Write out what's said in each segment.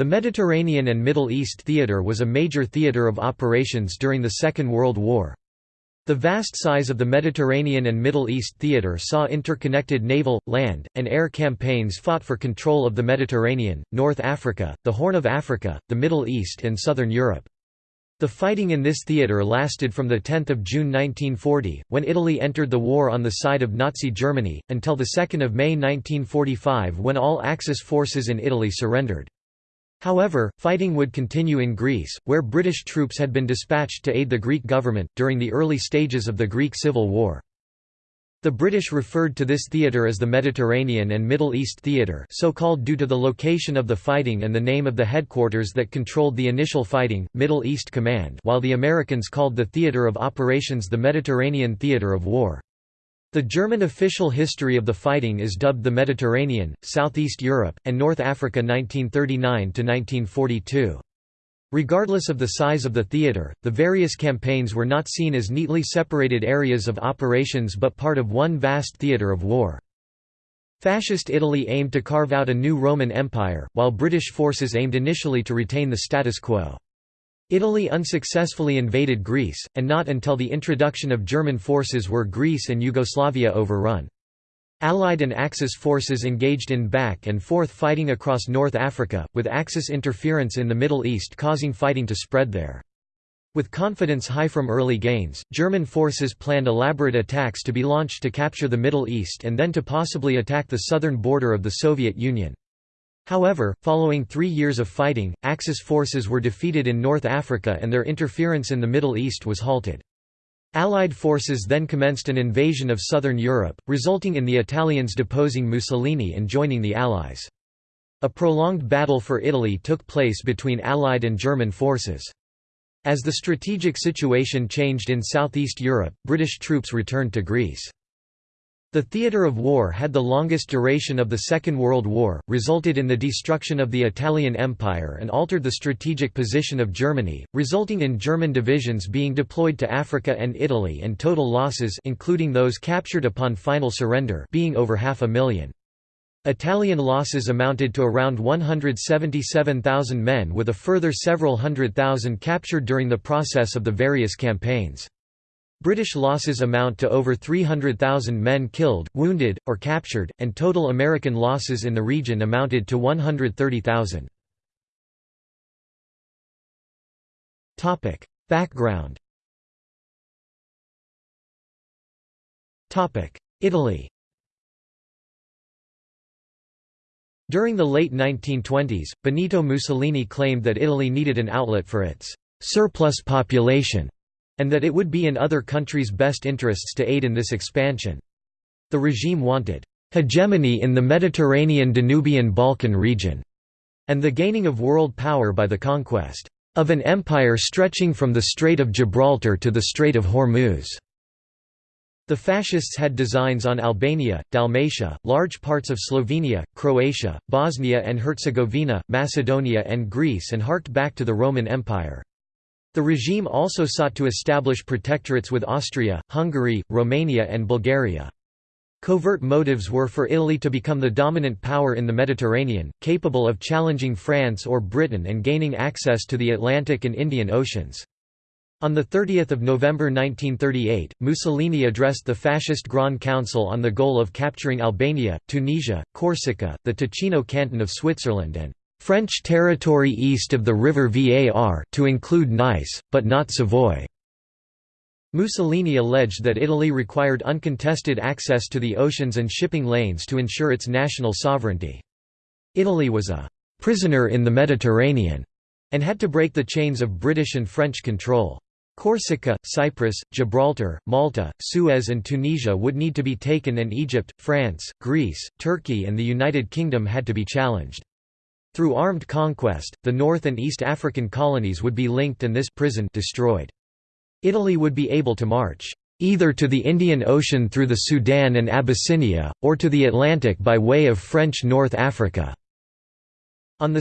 The Mediterranean and Middle East Theater was a major theater of operations during the Second World War. The vast size of the Mediterranean and Middle East theater saw interconnected naval, land, and air campaigns fought for control of the Mediterranean, North Africa, the Horn of Africa, the Middle East and Southern Europe. The fighting in this theater lasted from 10 June 1940, when Italy entered the war on the side of Nazi Germany, until 2 May 1945 when all Axis forces in Italy surrendered. However, fighting would continue in Greece, where British troops had been dispatched to aid the Greek government, during the early stages of the Greek Civil War. The British referred to this theatre as the Mediterranean and Middle East Theatre so called due to the location of the fighting and the name of the headquarters that controlled the initial fighting, Middle East Command while the Americans called the theatre of operations the Mediterranean Theatre of War. The German official history of the fighting is dubbed the Mediterranean, Southeast Europe, and North Africa 1939–1942. Regardless of the size of the theatre, the various campaigns were not seen as neatly separated areas of operations but part of one vast theatre of war. Fascist Italy aimed to carve out a new Roman Empire, while British forces aimed initially to retain the status quo. Italy unsuccessfully invaded Greece, and not until the introduction of German forces were Greece and Yugoslavia overrun. Allied and Axis forces engaged in back and forth fighting across North Africa, with Axis interference in the Middle East causing fighting to spread there. With confidence high from early gains, German forces planned elaborate attacks to be launched to capture the Middle East and then to possibly attack the southern border of the Soviet Union. However, following three years of fighting, Axis forces were defeated in North Africa and their interference in the Middle East was halted. Allied forces then commenced an invasion of southern Europe, resulting in the Italians deposing Mussolini and joining the Allies. A prolonged battle for Italy took place between Allied and German forces. As the strategic situation changed in southeast Europe, British troops returned to Greece. The theatre of war had the longest duration of the Second World War, resulted in the destruction of the Italian Empire and altered the strategic position of Germany, resulting in German divisions being deployed to Africa and Italy and total losses including those captured upon final surrender being over half a million. Italian losses amounted to around 177,000 men with a further several hundred thousand captured during the process of the various campaigns. British losses amount to over 300,000 men killed, wounded, or captured, and total American losses in the region amounted to 130,000. Background Italy During the late 1920s, Benito Mussolini claimed that Italy needed an outlet for its «surplus population» and that it would be in other countries' best interests to aid in this expansion. The regime wanted hegemony in the Mediterranean Danubian Balkan region, and the gaining of world power by the conquest of an empire stretching from the Strait of Gibraltar to the Strait of Hormuz. The fascists had designs on Albania, Dalmatia, large parts of Slovenia, Croatia, Bosnia and Herzegovina, Macedonia and Greece and harked back to the Roman Empire. The regime also sought to establish protectorates with Austria, Hungary, Romania and Bulgaria. Covert motives were for Italy to become the dominant power in the Mediterranean, capable of challenging France or Britain and gaining access to the Atlantic and Indian Oceans. On 30 November 1938, Mussolini addressed the fascist Grand Council on the goal of capturing Albania, Tunisia, Corsica, the Ticino canton of Switzerland and French territory east of the river Var to include Nice, but not Savoy. Mussolini alleged that Italy required uncontested access to the oceans and shipping lanes to ensure its national sovereignty. Italy was a «prisoner in the Mediterranean» and had to break the chains of British and French control. Corsica, Cyprus, Gibraltar, Malta, Suez and Tunisia would need to be taken and Egypt, France, Greece, Turkey and the United Kingdom had to be challenged. Through armed conquest, the North and East African colonies would be linked and this prison destroyed. Italy would be able to march either to the Indian Ocean through the Sudan and Abyssinia, or to the Atlantic by way of French North Africa. On 2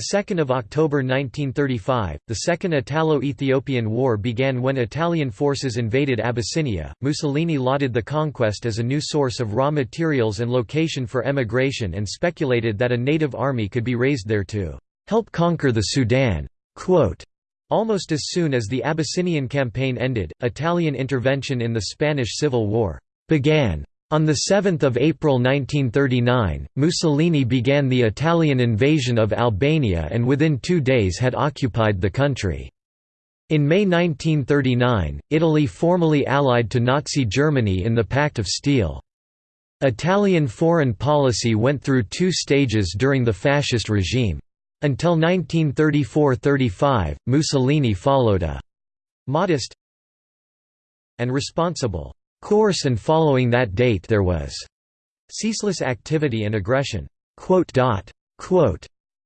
October 1935, the Second Italo-Ethiopian War began when Italian forces invaded Abyssinia. Mussolini lauded the conquest as a new source of raw materials and location for emigration and speculated that a native army could be raised there to help conquer the Sudan." Quote, Almost as soon as the Abyssinian campaign ended, Italian intervention in the Spanish Civil War began. On 7 April 1939, Mussolini began the Italian invasion of Albania and within two days had occupied the country. In May 1939, Italy formally allied to Nazi Germany in the Pact of Steel. Italian foreign policy went through two stages during the fascist regime. Until 1934–35, Mussolini followed a «modest and responsible» course and following that date there was «ceaseless activity and aggression».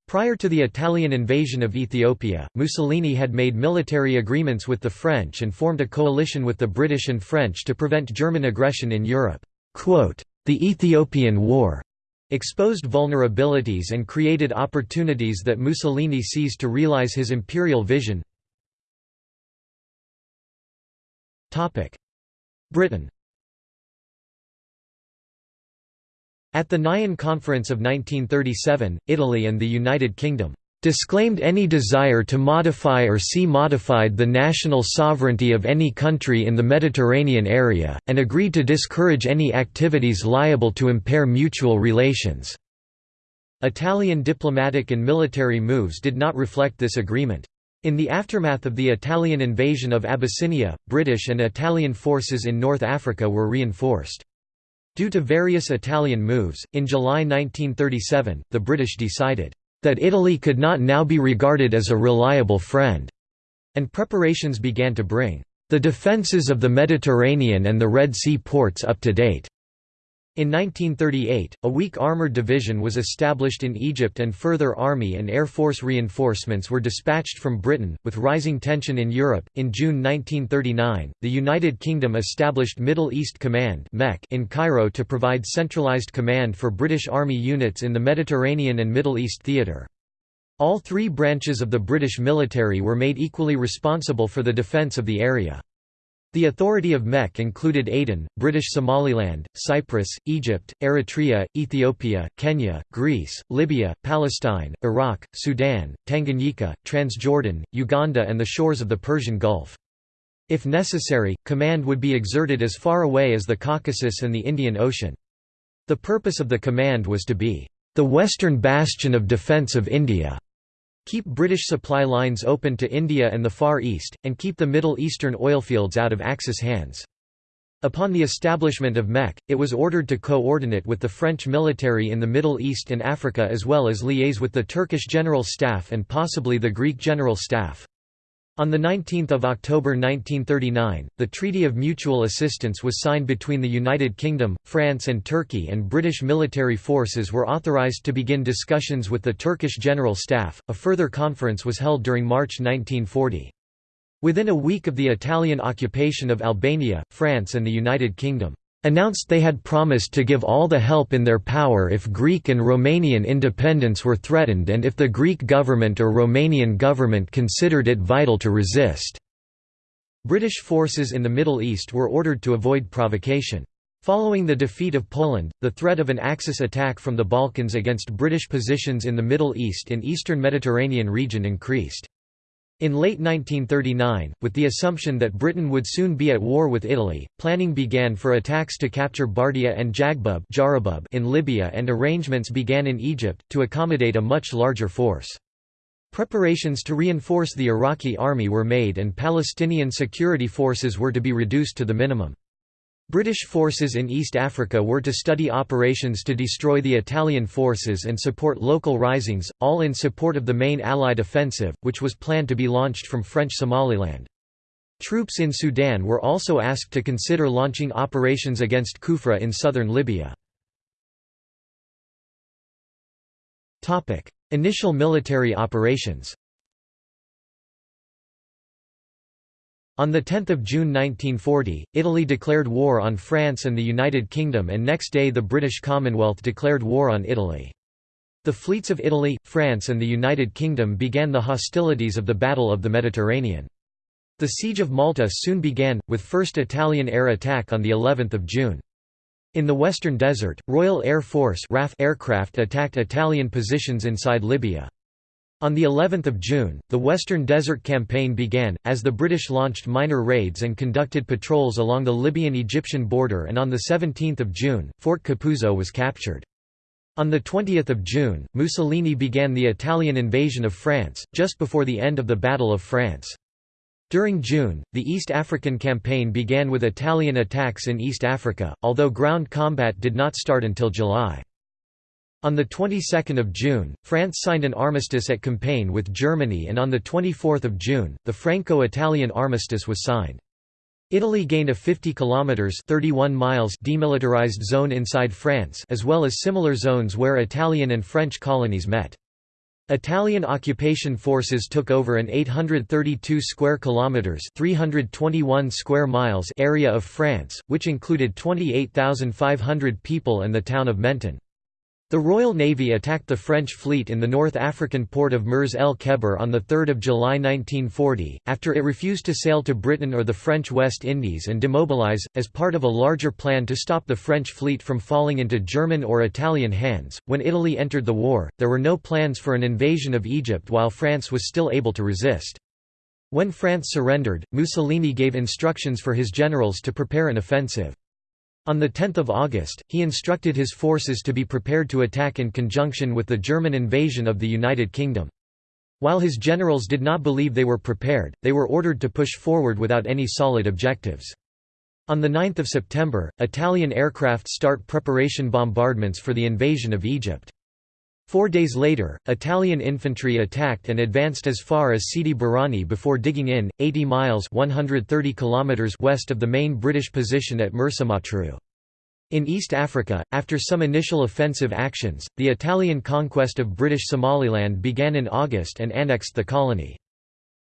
Prior to the Italian invasion of Ethiopia, Mussolini had made military agreements with the French and formed a coalition with the British and French to prevent German aggression in Europe. The Ethiopian War exposed vulnerabilities and created opportunities that Mussolini seized to realize his imperial vision. Britain At the Nyon Conference of 1937, Italy and the United Kingdom disclaimed any desire to modify or see modified the national sovereignty of any country in the Mediterranean area, and agreed to discourage any activities liable to impair mutual relations. Italian diplomatic and military moves did not reflect this agreement. In the aftermath of the Italian invasion of Abyssinia, British and Italian forces in North Africa were reinforced. Due to various Italian moves, in July 1937, the British decided, that Italy could not now be regarded as a reliable friend, and preparations began to bring the defences of the Mediterranean and the Red Sea ports up to date. In 1938, a weak armoured division was established in Egypt and further army and air force reinforcements were dispatched from Britain. With rising tension in Europe, in June 1939, the United Kingdom established Middle East Command in Cairo to provide centralised command for British Army units in the Mediterranean and Middle East theatre. All three branches of the British military were made equally responsible for the defence of the area. The authority of MEC included Aden, British Somaliland, Cyprus, Egypt, Eritrea, Ethiopia, Kenya, Greece, Libya, Palestine, Iraq, Sudan, Tanganyika, Transjordan, Uganda and the shores of the Persian Gulf. If necessary, command would be exerted as far away as the Caucasus and the Indian Ocean. The purpose of the command was to be the western bastion of defence of India keep British supply lines open to India and the Far East, and keep the Middle Eastern oilfields out of Axis hands. Upon the establishment of MEC, it was ordered to coordinate with the French military in the Middle East and Africa as well as liaise with the Turkish General Staff and possibly the Greek General Staff. On 19 October 1939, the Treaty of Mutual Assistance was signed between the United Kingdom, France and Turkey and British military forces were authorised to begin discussions with the Turkish General Staff. A further conference was held during March 1940. Within a week of the Italian occupation of Albania, France and the United Kingdom announced they had promised to give all the help in their power if Greek and Romanian independence were threatened and if the Greek government or Romanian government considered it vital to resist. British forces in the Middle East were ordered to avoid provocation. Following the defeat of Poland, the threat of an Axis attack from the Balkans against British positions in the Middle East and eastern Mediterranean region increased. In late 1939, with the assumption that Britain would soon be at war with Italy, planning began for attacks to capture Bardia and Jagbub in Libya and arrangements began in Egypt, to accommodate a much larger force. Preparations to reinforce the Iraqi army were made and Palestinian security forces were to be reduced to the minimum. British forces in East Africa were to study operations to destroy the Italian forces and support local risings, all in support of the main Allied offensive, which was planned to be launched from French Somaliland. Troops in Sudan were also asked to consider launching operations against Kufra in southern Libya. Initial military operations On 10 June 1940, Italy declared war on France and the United Kingdom and next day the British Commonwealth declared war on Italy. The fleets of Italy, France and the United Kingdom began the hostilities of the Battle of the Mediterranean. The Siege of Malta soon began, with first Italian air attack on of June. In the Western Desert, Royal Air Force RAF aircraft attacked Italian positions inside Libya. On the 11th of June, the Western Desert Campaign began, as the British launched minor raids and conducted patrols along the Libyan-Egyptian border and on the 17th of June, Fort Capuzzo was captured. On 20 June, Mussolini began the Italian invasion of France, just before the end of the Battle of France. During June, the East African Campaign began with Italian attacks in East Africa, although ground combat did not start until July. On the 22nd of June, France signed an armistice at Compiègne with Germany and on the 24th of June, the Franco-Italian armistice was signed. Italy gained a 50 kilometers 31 miles demilitarized zone inside France as well as similar zones where Italian and French colonies met. Italian occupation forces took over an 832 square kilometers, 321 square miles area of France, which included 28,500 people and the town of Menton. The Royal Navy attacked the French fleet in the North African port of Mers el Kebir on 3 July 1940, after it refused to sail to Britain or the French West Indies and demobilize, as part of a larger plan to stop the French fleet from falling into German or Italian hands. When Italy entered the war, there were no plans for an invasion of Egypt while France was still able to resist. When France surrendered, Mussolini gave instructions for his generals to prepare an offensive. On 10 August, he instructed his forces to be prepared to attack in conjunction with the German invasion of the United Kingdom. While his generals did not believe they were prepared, they were ordered to push forward without any solid objectives. On 9 September, Italian aircraft start preparation bombardments for the invasion of Egypt. Four days later, Italian infantry attacked and advanced as far as Sidi Barrani before digging in, 80 miles 130 kilometers west of the main British position at Mersa Matruh. In East Africa, after some initial offensive actions, the Italian conquest of British Somaliland began in August and annexed the colony.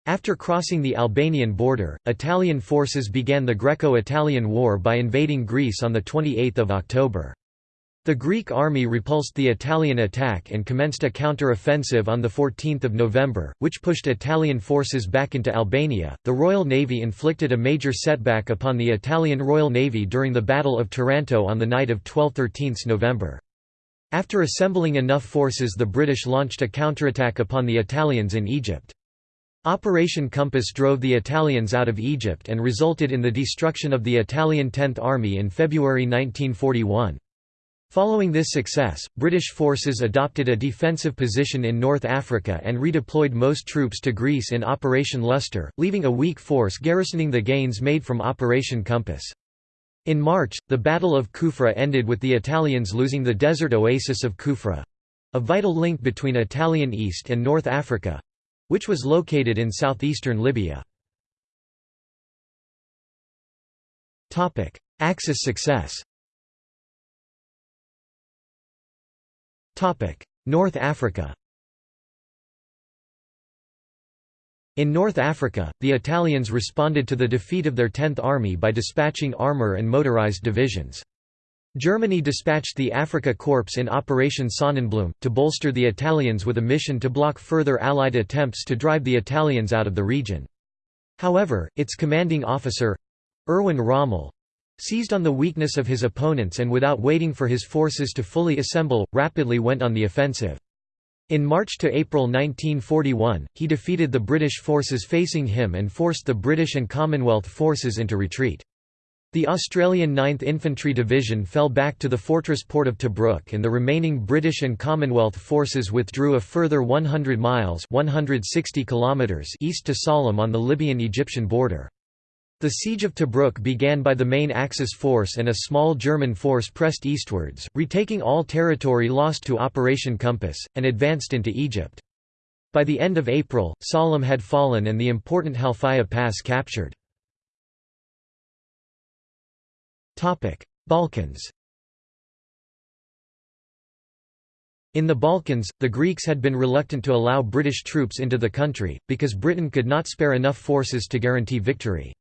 After crossing the Albanian border, Italian forces began the Greco-Italian War by invading Greece on 28 October. The Greek army repulsed the Italian attack and commenced a counter-offensive on 14 November, which pushed Italian forces back into Albania. The Royal Navy inflicted a major setback upon the Italian Royal Navy during the Battle of Taranto on the night of 12–13 November. After assembling enough forces the British launched a counterattack upon the Italians in Egypt. Operation Compass drove the Italians out of Egypt and resulted in the destruction of the Italian Tenth Army in February 1941. Following this success, British forces adopted a defensive position in North Africa and redeployed most troops to Greece in Operation Lustre, leaving a weak force garrisoning the gains made from Operation Compass. In March, the Battle of Kufra ended with the Italians losing the desert oasis of Kufra—a vital link between Italian East and North Africa—which was located in southeastern Libya. Axis success North Africa In North Africa, the Italians responded to the defeat of their Tenth Army by dispatching armour and motorized divisions. Germany dispatched the Afrika Korps in Operation Sonnenblume, to bolster the Italians with a mission to block further Allied attempts to drive the Italians out of the region. However, its commanding officer—Erwin Rommel, seized on the weakness of his opponents and without waiting for his forces to fully assemble, rapidly went on the offensive. In March to April 1941, he defeated the British forces facing him and forced the British and Commonwealth forces into retreat. The Australian 9th Infantry Division fell back to the fortress port of Tobruk and the remaining British and Commonwealth forces withdrew a further 100 miles 160 kilometers east to Sollum on the Libyan-Egyptian border. The siege of Tobruk began by the main Axis force and a small German force pressed eastwards, retaking all territory lost to Operation Compass, and advanced into Egypt. By the end of April, Sollum had fallen and the important Halfaya Pass captured. Balkans In the Balkans, the Greeks had been reluctant to allow British troops into the country, because Britain could not spare enough forces to guarantee victory.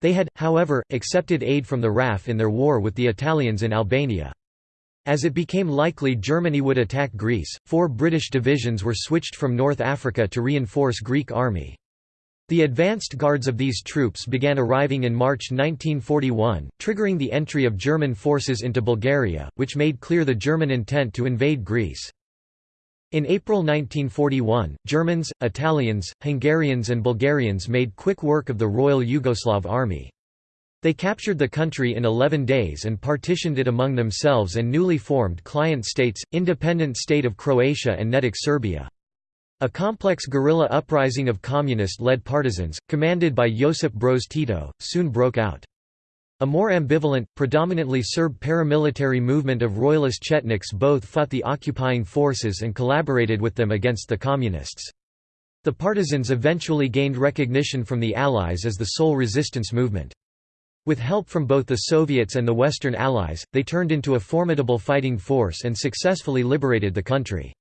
They had, however, accepted aid from the RAF in their war with the Italians in Albania. As it became likely Germany would attack Greece, four British divisions were switched from North Africa to reinforce Greek army. The advanced guards of these troops began arriving in March 1941, triggering the entry of German forces into Bulgaria, which made clear the German intent to invade Greece. In April 1941, Germans, Italians, Hungarians and Bulgarians made quick work of the Royal Yugoslav Army. They captured the country in 11 days and partitioned it among themselves and newly formed client states, independent state of Croatia and Nedić Serbia. A complex guerrilla uprising of communist-led partisans, commanded by Josip Broz Tito, soon broke out. A more ambivalent, predominantly Serb paramilitary movement of royalist Chetniks both fought the occupying forces and collaborated with them against the Communists. The partisans eventually gained recognition from the Allies as the sole resistance movement. With help from both the Soviets and the Western Allies, they turned into a formidable fighting force and successfully liberated the country.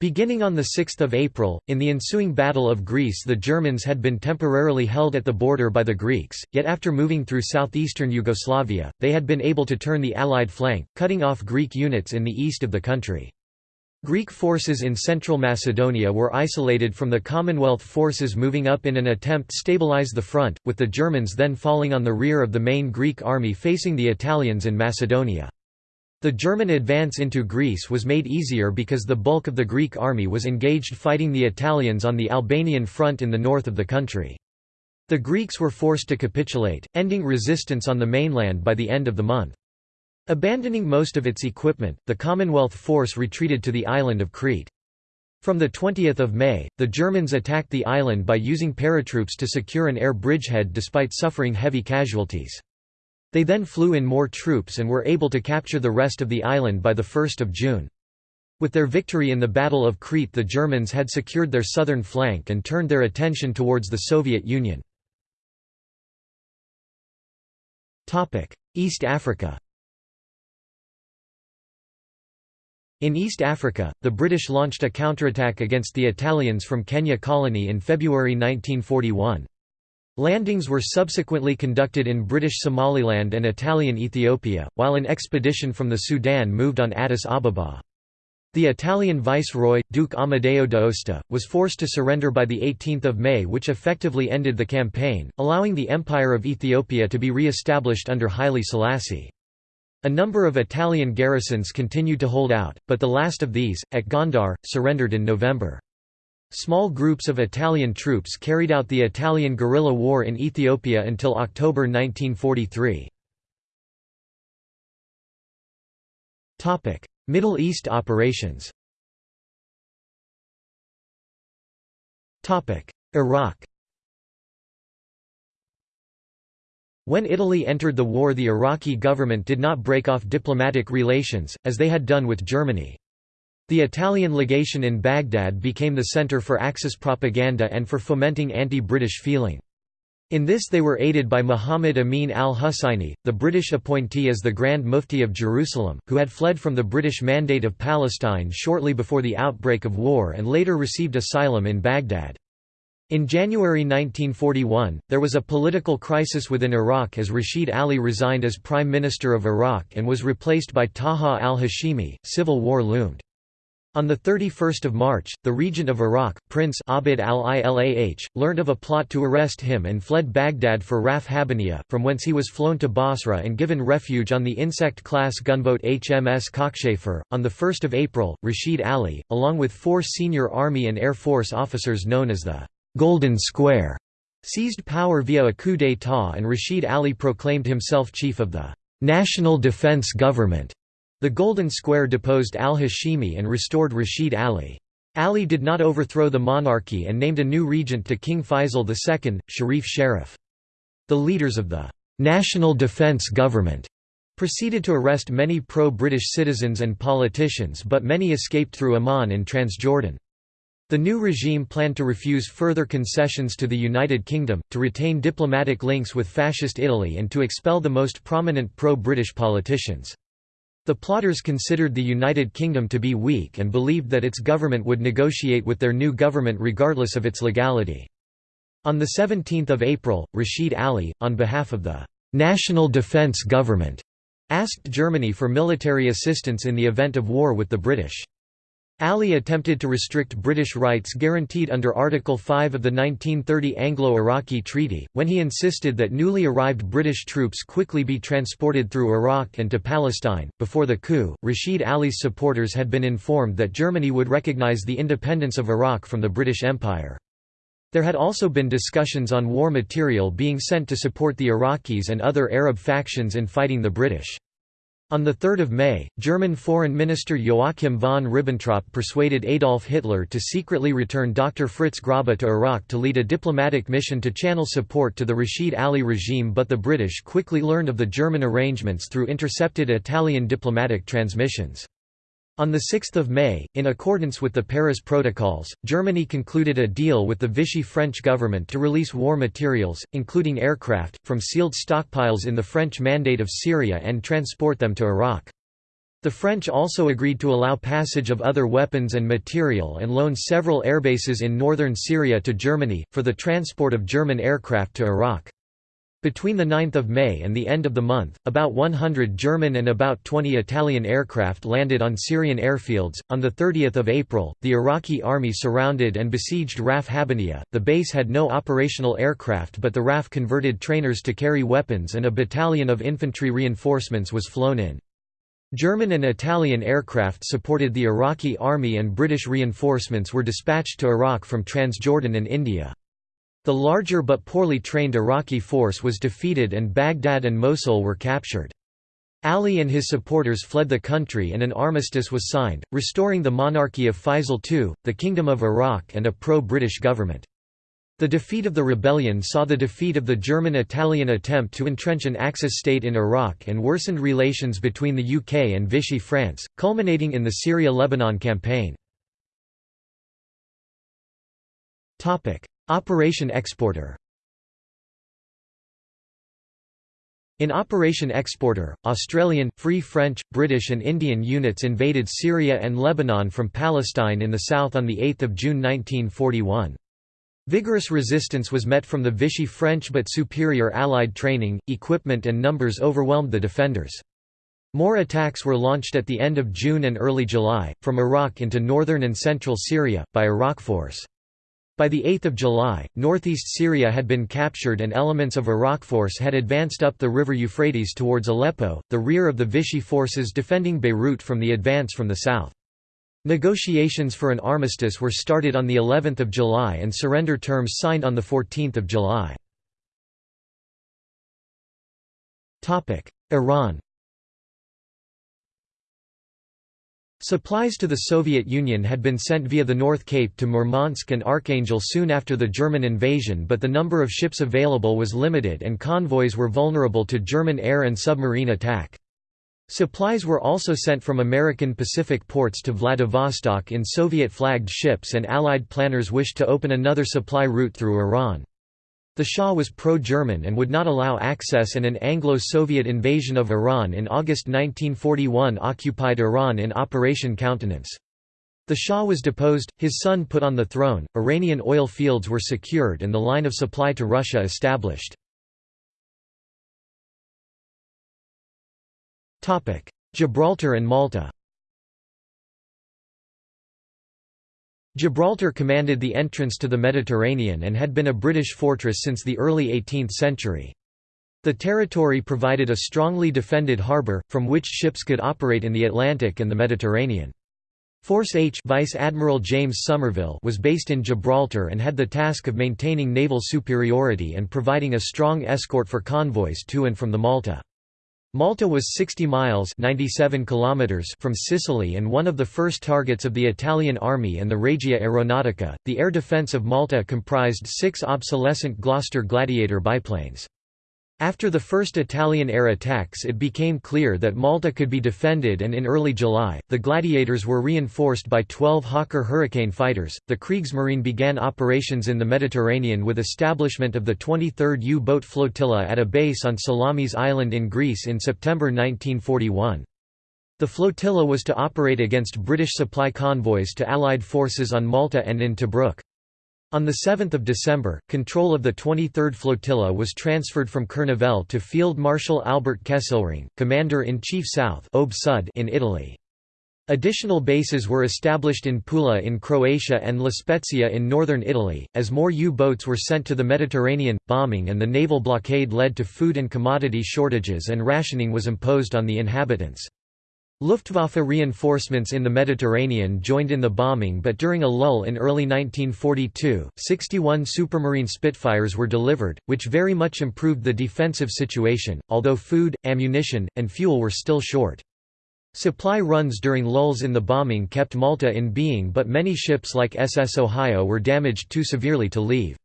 Beginning on 6 April, in the ensuing Battle of Greece the Germans had been temporarily held at the border by the Greeks, yet after moving through southeastern Yugoslavia, they had been able to turn the Allied flank, cutting off Greek units in the east of the country. Greek forces in central Macedonia were isolated from the Commonwealth forces moving up in an attempt to stabilize the front, with the Germans then falling on the rear of the main Greek army facing the Italians in Macedonia. The German advance into Greece was made easier because the bulk of the Greek army was engaged fighting the Italians on the Albanian front in the north of the country. The Greeks were forced to capitulate, ending resistance on the mainland by the end of the month. Abandoning most of its equipment, the Commonwealth force retreated to the island of Crete. From 20 May, the Germans attacked the island by using paratroops to secure an air bridgehead despite suffering heavy casualties. They then flew in more troops and were able to capture the rest of the island by 1 June. With their victory in the Battle of Crete the Germans had secured their southern flank and turned their attention towards the Soviet Union. East Africa In East Africa, the British launched a counterattack against the Italians from Kenya colony in February 1941. Landings were subsequently conducted in British Somaliland and Italian Ethiopia, while an expedition from the Sudan moved on Addis Ababa. The Italian viceroy, Duke Amadeo d'Aosta, was forced to surrender by 18 May which effectively ended the campaign, allowing the Empire of Ethiopia to be re-established under Haile Selassie. A number of Italian garrisons continued to hold out, but the last of these, at Gondar, surrendered in November. Small groups of Italian troops carried out the Italian guerrilla war in Ethiopia until October 1943. Middle East operations Iraq When Italy entered the war the Iraqi government did not break off diplomatic relations, as they had done with Germany. The Italian legation in Baghdad became the center for Axis propaganda and for fomenting anti-British feeling. In this they were aided by Muhammad Amin al-Husayni, the British appointee as the Grand Mufti of Jerusalem, who had fled from the British Mandate of Palestine shortly before the outbreak of war and later received asylum in Baghdad. In January 1941, there was a political crisis within Iraq as Rashid Ali resigned as Prime Minister of Iraq and was replaced by Taha al-Hashimi. Civil war loomed. On 31 March, the regent of Iraq, Prince Abd al-Ilah, learned of a plot to arrest him and fled Baghdad for RAF Habbaniyah, from whence he was flown to Basra and given refuge on the insect-class gunboat HMS Cockchafer. On 1 April, Rashid Ali, along with four senior Army and Air Force officers known as the Golden Square seized power via a coup d'état and Rashid Ali proclaimed himself chief of the National Defense Government. The Golden Square deposed al-Hashimi and restored Rashid Ali. Ali did not overthrow the monarchy and named a new regent to King Faisal II, Sharif Sharaf. The leaders of the National Defense Government proceeded to arrest many pro-British citizens and politicians but many escaped through Amman and Transjordan. The new regime planned to refuse further concessions to the United Kingdom, to retain diplomatic links with Fascist Italy and to expel the most prominent pro-British politicians. The plotters considered the United Kingdom to be weak and believed that its government would negotiate with their new government regardless of its legality. On 17 April, Rashid Ali, on behalf of the «National Defence Government», asked Germany for military assistance in the event of war with the British. Ali attempted to restrict British rights guaranteed under Article 5 of the 1930 Anglo-Iraqi Treaty, when he insisted that newly arrived British troops quickly be transported through Iraq and to Palestine. Before the coup, Rashid Ali's supporters had been informed that Germany would recognise the independence of Iraq from the British Empire. There had also been discussions on war material being sent to support the Iraqis and other Arab factions in fighting the British. On 3 May, German Foreign Minister Joachim von Ribbentrop persuaded Adolf Hitler to secretly return Dr. Fritz Grobba to Iraq to lead a diplomatic mission to channel support to the Rashid Ali regime but the British quickly learned of the German arrangements through intercepted Italian diplomatic transmissions. On 6 May, in accordance with the Paris Protocols, Germany concluded a deal with the Vichy French government to release war materials, including aircraft, from sealed stockpiles in the French Mandate of Syria and transport them to Iraq. The French also agreed to allow passage of other weapons and material and loan several airbases in northern Syria to Germany, for the transport of German aircraft to Iraq. Between 9 May and the end of the month, about 100 German and about 20 Italian aircraft landed on Syrian airfields. On 30 April, the Iraqi army surrounded and besieged RAF Habbaniyah. The base had no operational aircraft but the RAF converted trainers to carry weapons and a battalion of infantry reinforcements was flown in. German and Italian aircraft supported the Iraqi army and British reinforcements were dispatched to Iraq from Transjordan and India. The larger but poorly trained Iraqi force was defeated and Baghdad and Mosul were captured. Ali and his supporters fled the country and an armistice was signed, restoring the monarchy of Faisal II, the Kingdom of Iraq and a pro-British government. The defeat of the rebellion saw the defeat of the German-Italian attempt to entrench an Axis state in Iraq and worsened relations between the UK and Vichy France, culminating in the Syria-Lebanon campaign. Operation Exporter In Operation Exporter, Australian, Free French, British and Indian units invaded Syria and Lebanon from Palestine in the south on 8 June 1941. Vigorous resistance was met from the Vichy French but superior Allied training, equipment and numbers overwhelmed the defenders. More attacks were launched at the end of June and early July, from Iraq into northern and central Syria, by Iraq Force. By 8 July, northeast Syria had been captured and elements of Iraq force had advanced up the river Euphrates towards Aleppo, the rear of the Vichy forces defending Beirut from the advance from the south. Negotiations for an armistice were started on of July and surrender terms signed on 14 July. Iran Supplies to the Soviet Union had been sent via the North Cape to Murmansk and Archangel soon after the German invasion but the number of ships available was limited and convoys were vulnerable to German air and submarine attack. Supplies were also sent from American Pacific ports to Vladivostok in Soviet-flagged ships and Allied planners wished to open another supply route through Iran. The Shah was pro-German and would not allow access and an Anglo-Soviet invasion of Iran in August 1941 occupied Iran in Operation Countenance. The Shah was deposed, his son put on the throne, Iranian oil fields were secured and the line of supply to Russia established. Gibraltar and Malta Gibraltar commanded the entrance to the Mediterranean and had been a British fortress since the early 18th century. The territory provided a strongly defended harbour, from which ships could operate in the Atlantic and the Mediterranean. Force H Vice Admiral James Somerville was based in Gibraltar and had the task of maintaining naval superiority and providing a strong escort for convoys to and from the Malta. Malta was 60 miles 97 kilometers from Sicily and one of the first targets of the Italian army and the Regia Aeronautica. The air defence of Malta comprised six obsolescent Gloster Gladiator biplanes. After the first Italian air attacks it became clear that Malta could be defended and in early July, the Gladiators were reinforced by 12 Hawker Hurricane fighters. The Kriegsmarine began operations in the Mediterranean with establishment of the 23rd U-boat flotilla at a base on Salamis Island in Greece in September 1941. The flotilla was to operate against British supply convoys to Allied forces on Malta and in Tobruk. On 7 December, control of the 23rd Flotilla was transferred from Kernével to Field Marshal Albert Kesselring, Commander-in-Chief South in Italy. Additional bases were established in Pula in Croatia and La Spezia in northern Italy, as more U-boats were sent to the Mediterranean. Bombing and the naval blockade led to food and commodity shortages and rationing was imposed on the inhabitants. Luftwaffe reinforcements in the Mediterranean joined in the bombing but during a lull in early 1942, 61 Supermarine Spitfires were delivered, which very much improved the defensive situation, although food, ammunition, and fuel were still short. Supply runs during lulls in the bombing kept Malta in being but many ships like SS Ohio were damaged too severely to leave.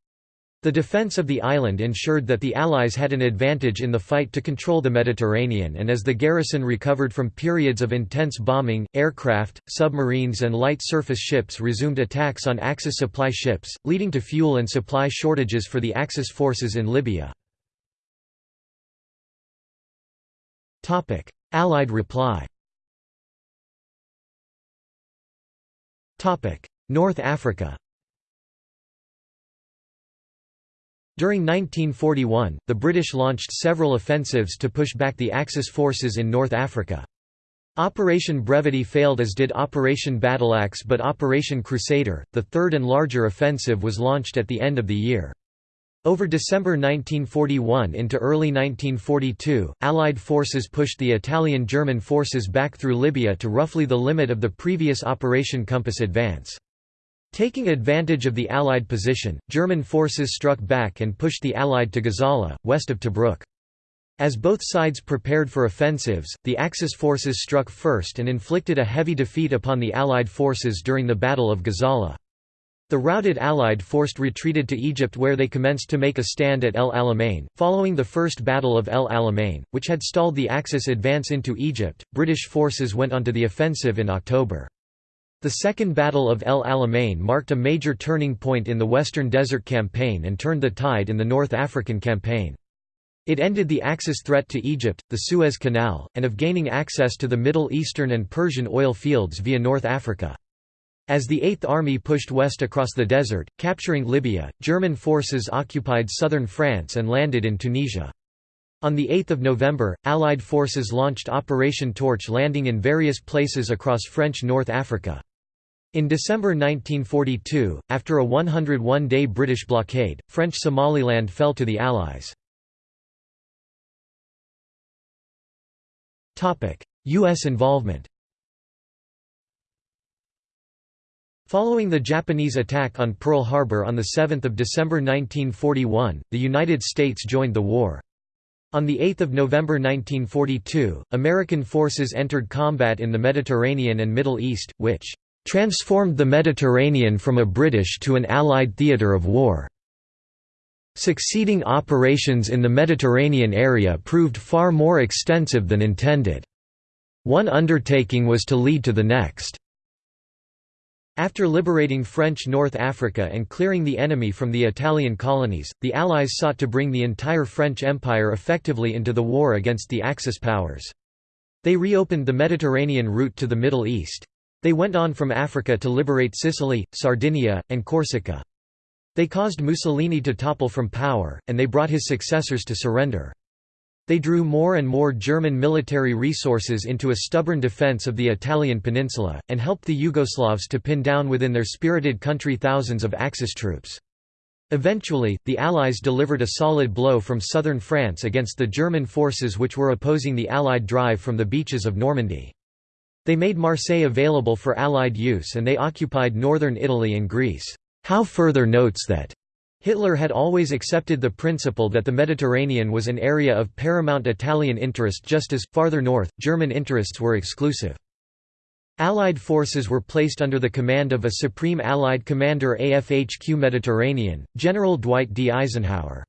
The defense of the island ensured that the Allies had an advantage in the fight to control the Mediterranean and as the garrison recovered from periods of intense bombing, aircraft, submarines and light surface ships resumed attacks on Axis supply ships, leading to fuel and supply shortages for the Axis forces in Libya. Allied reply North Africa During 1941, the British launched several offensives to push back the Axis forces in North Africa. Operation Brevity failed as did Operation Battleaxe but Operation Crusader, the third and larger offensive was launched at the end of the year. Over December 1941 into early 1942, Allied forces pushed the Italian-German forces back through Libya to roughly the limit of the previous Operation Compass advance. Taking advantage of the Allied position, German forces struck back and pushed the Allied to Gazala, west of Tobruk. As both sides prepared for offensives, the Axis forces struck first and inflicted a heavy defeat upon the Allied forces during the Battle of Gazala. The routed Allied forced retreated to Egypt where they commenced to make a stand at El Alamein. Following the First Battle of El Alamein, which had stalled the Axis advance into Egypt, British forces went onto the offensive in October. The Second Battle of El Alamein marked a major turning point in the Western Desert Campaign and turned the tide in the North African Campaign. It ended the Axis threat to Egypt, the Suez Canal, and of gaining access to the Middle Eastern and Persian oil fields via North Africa. As the Eighth Army pushed west across the desert, capturing Libya, German forces occupied southern France and landed in Tunisia. On 8 November, Allied forces launched Operation Torch landing in various places across French North Africa. In December 1942, after a 101-day British blockade, French Somaliland fell to the Allies. U.S. involvement Following the Japanese attack on Pearl Harbor on 7 December 1941, the United States joined the war. On 8 November 1942, American forces entered combat in the Mediterranean and Middle East, which "...transformed the Mediterranean from a British to an Allied theatre of war." Succeeding operations in the Mediterranean area proved far more extensive than intended. One undertaking was to lead to the next. After liberating French North Africa and clearing the enemy from the Italian colonies, the Allies sought to bring the entire French Empire effectively into the war against the Axis powers. They reopened the Mediterranean route to the Middle East. They went on from Africa to liberate Sicily, Sardinia, and Corsica. They caused Mussolini to topple from power, and they brought his successors to surrender. They drew more and more German military resources into a stubborn defense of the Italian peninsula, and helped the Yugoslavs to pin down within their spirited country thousands of Axis troops. Eventually, the Allies delivered a solid blow from southern France against the German forces which were opposing the Allied drive from the beaches of Normandy. They made Marseille available for Allied use and they occupied northern Italy and Greece. Howe further notes that Hitler had always accepted the principle that the Mediterranean was an area of paramount Italian interest just as, farther north, German interests were exclusive. Allied forces were placed under the command of a Supreme Allied Commander AFHQ Mediterranean, General Dwight D. Eisenhower.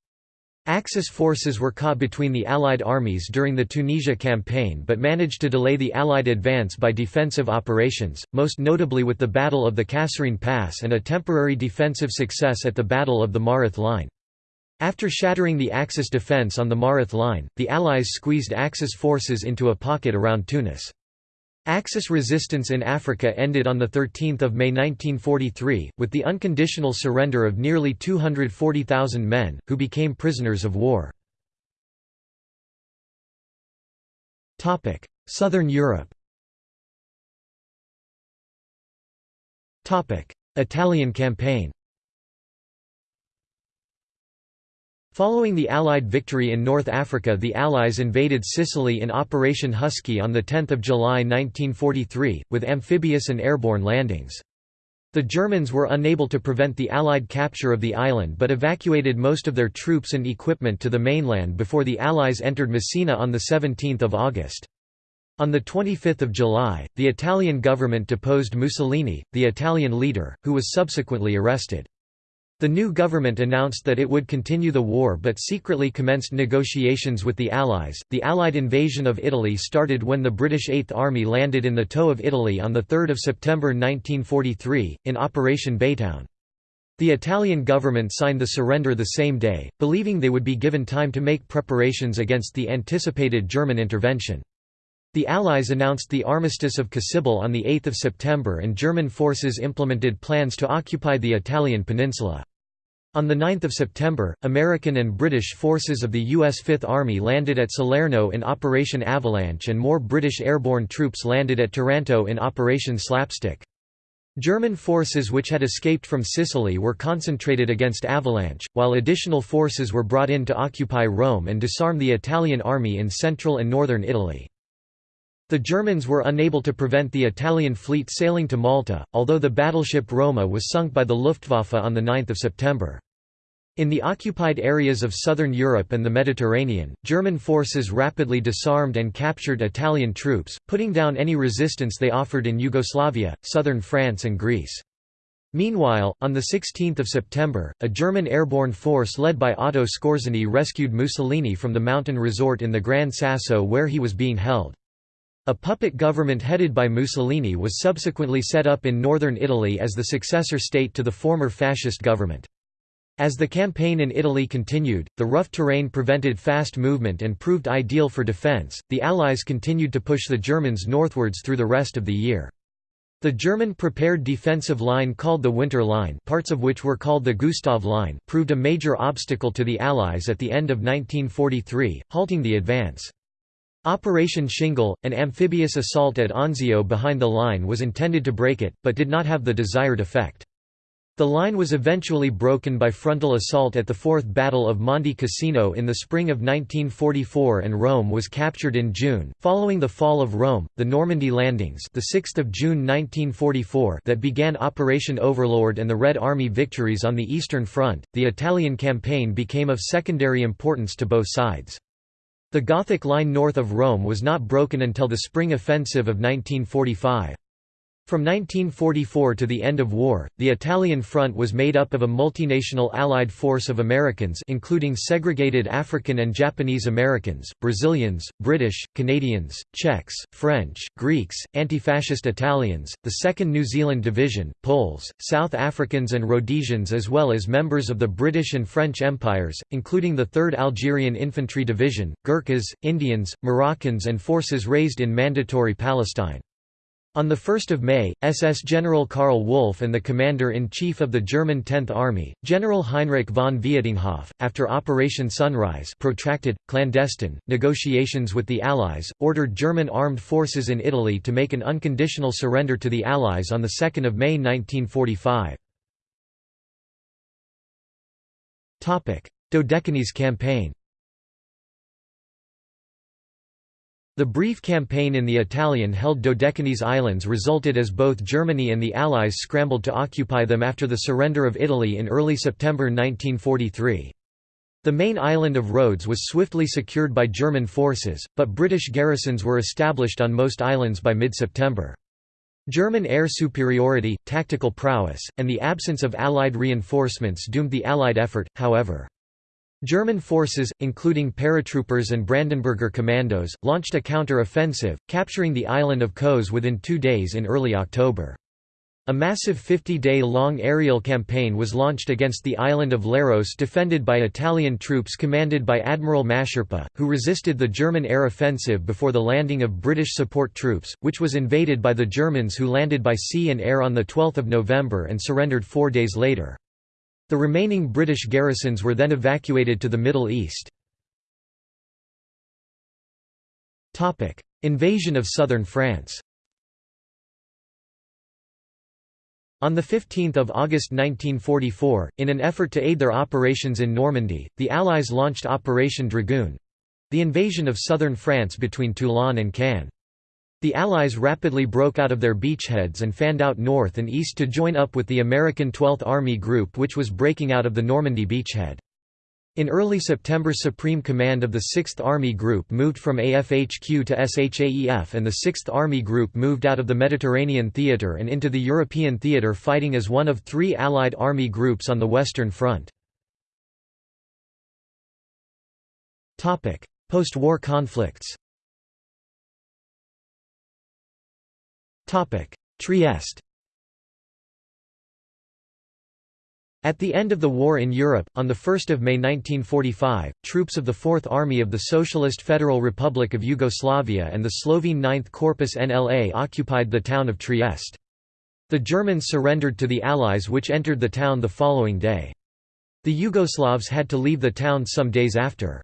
Axis forces were caught between the Allied armies during the Tunisia campaign but managed to delay the Allied advance by defensive operations, most notably with the Battle of the Kasserine Pass and a temporary defensive success at the Battle of the Mareth Line. After shattering the Axis defense on the Mareth Line, the Allies squeezed Axis forces into a pocket around Tunis. Axis resistance in Africa ended on 13 May 1943, with the unconditional surrender of nearly 240,000 men, who became prisoners of war. Southern Europe Italian campaign Following the Allied victory in North Africa the Allies invaded Sicily in Operation Husky on 10 July 1943, with amphibious and airborne landings. The Germans were unable to prevent the Allied capture of the island but evacuated most of their troops and equipment to the mainland before the Allies entered Messina on 17 August. On 25 July, the Italian government deposed Mussolini, the Italian leader, who was subsequently arrested. The new government announced that it would continue the war but secretly commenced negotiations with the Allies. The Allied invasion of Italy started when the British Eighth Army landed in the Toe of Italy on 3 September 1943, in Operation Baytown. The Italian government signed the surrender the same day, believing they would be given time to make preparations against the anticipated German intervention. The Allies announced the Armistice of Cassibile on 8 September and German forces implemented plans to occupy the Italian peninsula. On 9 September, American and British forces of the U.S. Fifth Army landed at Salerno in Operation Avalanche and more British airborne troops landed at Taranto in Operation Slapstick. German forces which had escaped from Sicily were concentrated against Avalanche, while additional forces were brought in to occupy Rome and disarm the Italian army in central and northern Italy. The Germans were unable to prevent the Italian fleet sailing to Malta, although the battleship Roma was sunk by the Luftwaffe on 9 September. In the occupied areas of southern Europe and the Mediterranean, German forces rapidly disarmed and captured Italian troops, putting down any resistance they offered in Yugoslavia, southern France and Greece. Meanwhile, on 16 September, a German airborne force led by Otto Skorzeny rescued Mussolini from the mountain resort in the Gran Sasso where he was being held. A puppet government headed by Mussolini was subsequently set up in northern Italy as the successor state to the former fascist government. As the campaign in Italy continued, the rough terrain prevented fast movement and proved ideal for defense. The Allies continued to push the Germans northwards through the rest of the year. The German prepared defensive line called the Winter Line parts of which were called the Gustav Line proved a major obstacle to the Allies at the end of 1943, halting the advance. Operation Shingle, an amphibious assault at Anzio behind the line was intended to break it, but did not have the desired effect. The line was eventually broken by frontal assault at the Fourth Battle of Monte Cassino in the spring of 1944 and Rome was captured in June. Following the fall of Rome, the Normandy landings, the 6th of June 1944, that began Operation Overlord and the Red Army victories on the Eastern Front, the Italian campaign became of secondary importance to both sides. The Gothic line north of Rome was not broken until the spring offensive of 1945. From 1944 to the end of war, the Italian front was made up of a multinational Allied force of Americans including segregated African and Japanese Americans, Brazilians, British, Canadians, Czechs, French, Greeks, anti-fascist Italians, the 2nd New Zealand Division, Poles, South Africans and Rhodesians as well as members of the British and French empires, including the 3rd Algerian Infantry Division, Gurkhas, Indians, Moroccans and forces raised in Mandatory Palestine. On 1 May, SS General Karl Wolff and the commander-in-chief of the German Tenth Army, General Heinrich von Vietinghoff, after Operation Sunrise protracted, clandestine, negotiations with the Allies, ordered German armed forces in Italy to make an unconditional surrender to the Allies on 2 May 1945. Dodecanese campaign The brief campaign in the Italian-held Dodecanese Islands resulted as both Germany and the Allies scrambled to occupy them after the surrender of Italy in early September 1943. The main island of Rhodes was swiftly secured by German forces, but British garrisons were established on most islands by mid-September. German air superiority, tactical prowess, and the absence of Allied reinforcements doomed the Allied effort, however. German forces, including paratroopers and Brandenburger commandos, launched a counter-offensive, capturing the island of Kos within two days in early October. A massive 50-day-long aerial campaign was launched against the island of Leros defended by Italian troops commanded by Admiral Mascherpa, who resisted the German air offensive before the landing of British support troops, which was invaded by the Germans who landed by sea and air on 12 November and surrendered four days later. The remaining British garrisons were then evacuated to the Middle East. Invasion of southern France On 15 August 1944, in an effort to aid their operations in Normandy, the Allies launched Operation Dragoon—the invasion of southern France between Toulon and Cannes. The Allies rapidly broke out of their beachheads and fanned out north and east to join up with the American 12th Army Group which was breaking out of the Normandy beachhead. In early September Supreme Command of the 6th Army Group moved from AFHQ to SHAEF and the 6th Army Group moved out of the Mediterranean Theater and into the European Theater fighting as one of three Allied Army groups on the Western Front. Post-war conflicts Trieste At the end of the war in Europe, on 1 May 1945, troops of the Fourth Army of the Socialist Federal Republic of Yugoslavia and the Slovene Ninth Corpus NLA occupied the town of Trieste. The Germans surrendered to the Allies which entered the town the following day. The Yugoslavs had to leave the town some days after.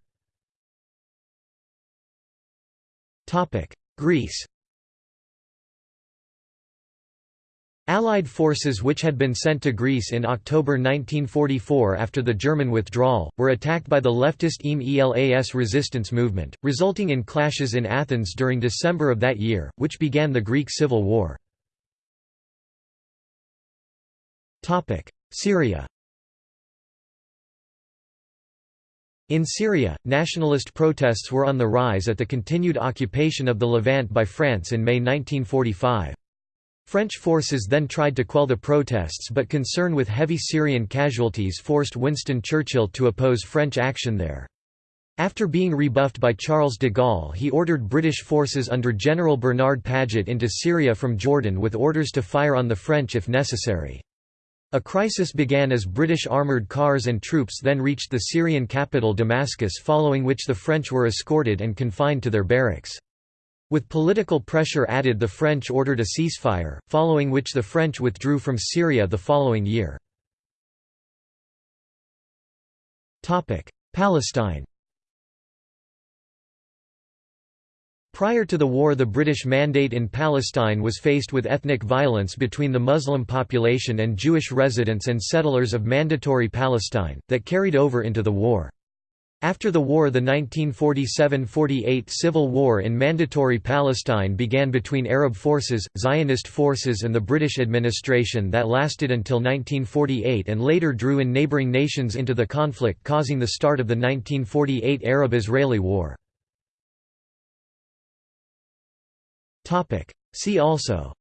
Greece Allied forces which had been sent to Greece in October 1944 after the German withdrawal, were attacked by the leftist ELAS resistance movement, resulting in clashes in Athens during December of that year, which began the Greek Civil War. Syria In Syria, nationalist protests were on the rise at the continued occupation of the Levant by France in May 1945. French forces then tried to quell the protests but concern with heavy Syrian casualties forced Winston Churchill to oppose French action there. After being rebuffed by Charles de Gaulle he ordered British forces under General Bernard Paget into Syria from Jordan with orders to fire on the French if necessary. A crisis began as British armoured cars and troops then reached the Syrian capital Damascus following which the French were escorted and confined to their barracks. With political pressure added the French ordered a ceasefire, following which the French withdrew from Syria the following year. Palestine Prior to the war the British Mandate in Palestine was faced with ethnic violence between the Muslim population and Jewish residents and settlers of Mandatory Palestine, that carried over into the war. After the war the 1947–48 civil war in Mandatory Palestine began between Arab forces, Zionist forces and the British administration that lasted until 1948 and later drew in neighbouring nations into the conflict causing the start of the 1948 Arab-Israeli War. See also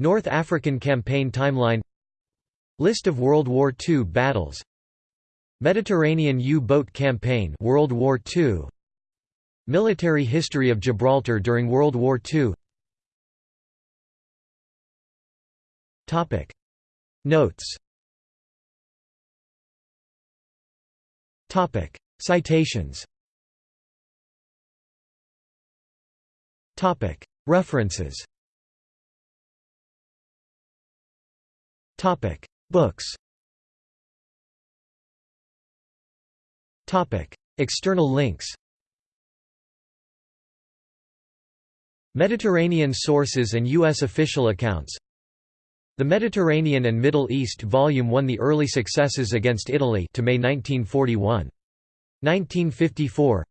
North African Campaign Timeline List of World War II battles. Mediterranean U-boat campaign World War II Military history of Gibraltar during World War II Topic. Notes. Topic. Citations. Topic. References. Topic Books External links Mediterranean sources and U.S. official accounts The Mediterranean and Middle East Volume 1 The early successes against Italy to May 1941. 1954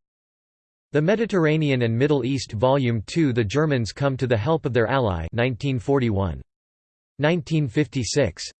The Mediterranean and Middle East Volume 2 The Germans come to the help of their ally 1941. 1956